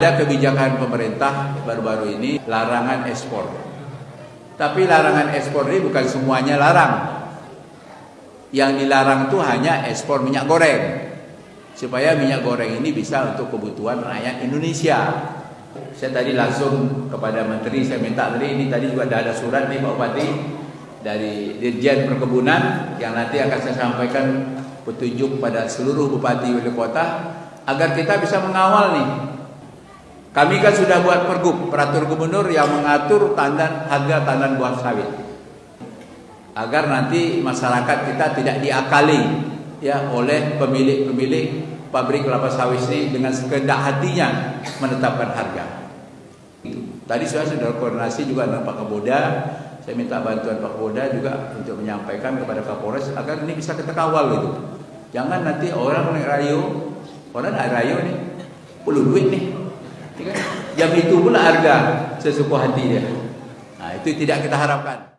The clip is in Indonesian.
Ada kebijakan pemerintah baru-baru ini larangan ekspor. Tapi larangan ekspor ini bukan semuanya larang. Yang dilarang itu hanya ekspor minyak goreng. Supaya minyak goreng ini bisa untuk kebutuhan rakyat Indonesia. Saya tadi langsung kepada menteri saya minta tadi ini tadi juga ada surat nih Pak Bupati dari Dirjen Perkebunan yang nanti akan saya sampaikan petunjuk pada seluruh bupati wali kota agar kita bisa mengawal nih kami kan sudah buat pergub, peraturan gubernur yang mengatur tandan harga tandan buah sawit. Agar nanti masyarakat kita tidak diakali ya oleh pemilik-pemilik pabrik kelapa sawit ini dengan sekehendak hatinya menetapkan harga. Tadi saya sudah koordinasi juga dengan Pak Kaboda. Saya minta bantuan Pak Kaboda juga untuk menyampaikan kepada Kapolres agar ini bisa kita kawal gitu. Jangan nanti orang naik rayo, orang naik rayo nih, perlu duit nih, Jam itu pula harga sesuku hati dia. Nah, itu tidak kita harapkan.